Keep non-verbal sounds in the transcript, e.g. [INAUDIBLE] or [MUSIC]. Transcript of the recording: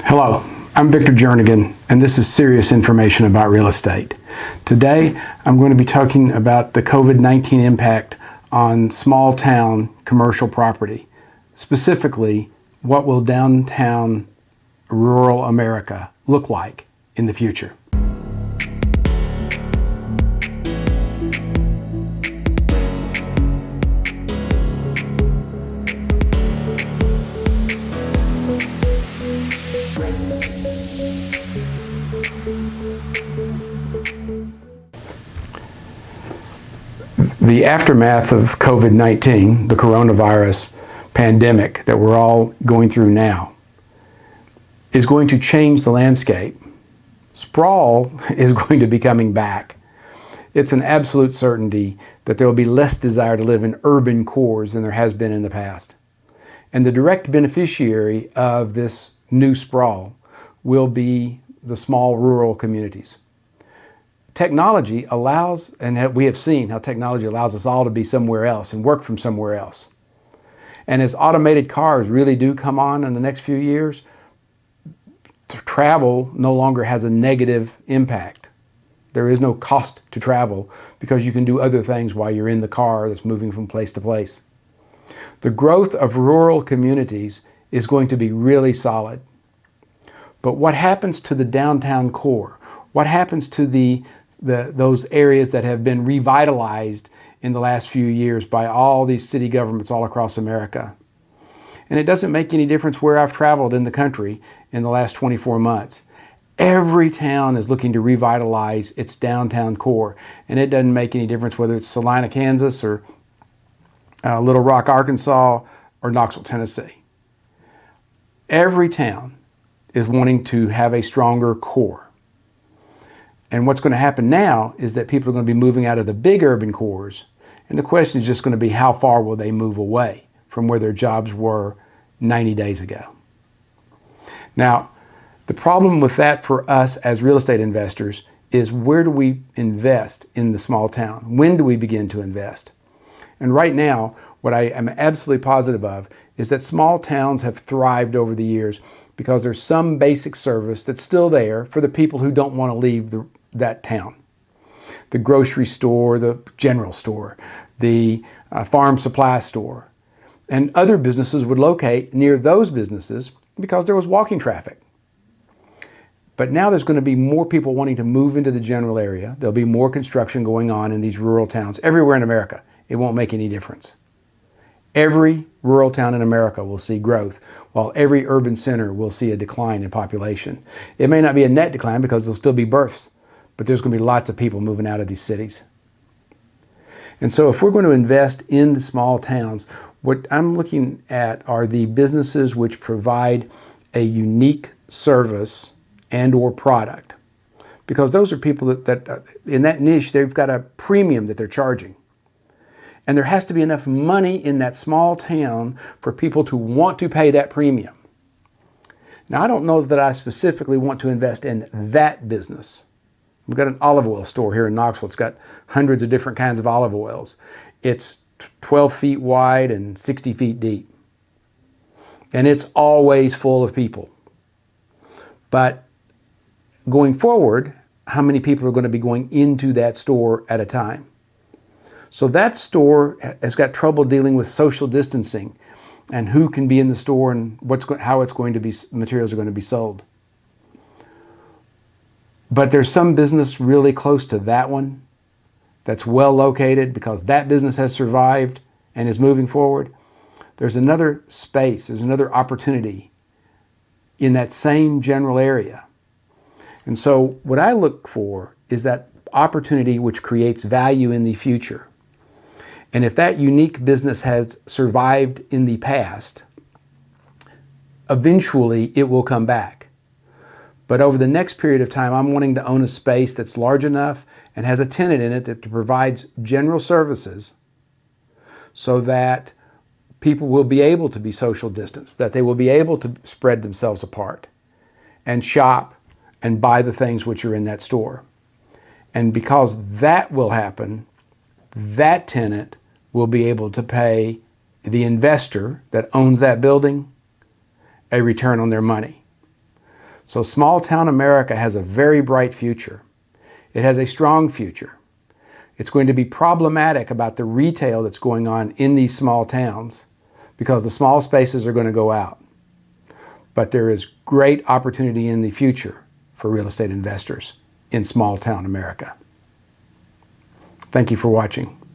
Hello, I'm Victor Jernigan, and this is serious information about real estate. Today, I'm going to be talking about the COVID-19 impact on small town commercial property. Specifically, what will downtown rural America look like in the future? The aftermath of COVID-19, the coronavirus pandemic that we're all going through now, is going to change the landscape. Sprawl [LAUGHS] is going to be coming back. It's an absolute certainty that there will be less desire to live in urban cores than there has been in the past. And the direct beneficiary of this new sprawl will be the small rural communities technology allows, and we have seen how technology allows us all to be somewhere else and work from somewhere else. And as automated cars really do come on in the next few years, travel no longer has a negative impact. There is no cost to travel because you can do other things while you're in the car that's moving from place to place. The growth of rural communities is going to be really solid. But what happens to the downtown core? What happens to the the, those areas that have been revitalized in the last few years by all these city governments all across America. And it doesn't make any difference where I've traveled in the country in the last 24 months. Every town is looking to revitalize its downtown core. And it doesn't make any difference whether it's Salina, Kansas or uh, Little Rock, Arkansas or Knoxville, Tennessee. Every town is wanting to have a stronger core. And what's going to happen now is that people are going to be moving out of the big urban cores. And the question is just going to be how far will they move away from where their jobs were 90 days ago. Now, the problem with that for us as real estate investors is where do we invest in the small town? When do we begin to invest? And right now, what I am absolutely positive of is that small towns have thrived over the years because there's some basic service that's still there for the people who don't want to leave the, that town. The grocery store, the general store, the uh, farm supply store, and other businesses would locate near those businesses because there was walking traffic. But now there's going to be more people wanting to move into the general area. There'll be more construction going on in these rural towns everywhere in America. It won't make any difference. Every rural town in America will see growth, while every urban center will see a decline in population. It may not be a net decline because there'll still be births, but there's going to be lots of people moving out of these cities. And so if we're going to invest in the small towns, what I'm looking at are the businesses which provide a unique service and or product. Because those are people that, that uh, in that niche, they've got a premium that they're charging. And there has to be enough money in that small town for people to want to pay that premium. Now, I don't know that I specifically want to invest in that business. We've got an olive oil store here in Knoxville. It's got hundreds of different kinds of olive oils. It's 12 feet wide and 60 feet deep. And it's always full of people. But going forward, how many people are going to be going into that store at a time? So that store has got trouble dealing with social distancing and who can be in the store and what's how it's going to be materials are going to be sold. But there's some business really close to that one that's well located because that business has survived and is moving forward. There's another space, there's another opportunity in that same general area. And so what I look for is that opportunity which creates value in the future. And if that unique business has survived in the past, eventually it will come back. But over the next period of time, I'm wanting to own a space that's large enough and has a tenant in it that provides general services so that people will be able to be social distance, that they will be able to spread themselves apart and shop and buy the things which are in that store. And because that will happen, that tenant will be able to pay the investor that owns that building a return on their money. So small town America has a very bright future. It has a strong future. It's going to be problematic about the retail that's going on in these small towns because the small spaces are going to go out. But there is great opportunity in the future for real estate investors in small town America. Thank you for watching.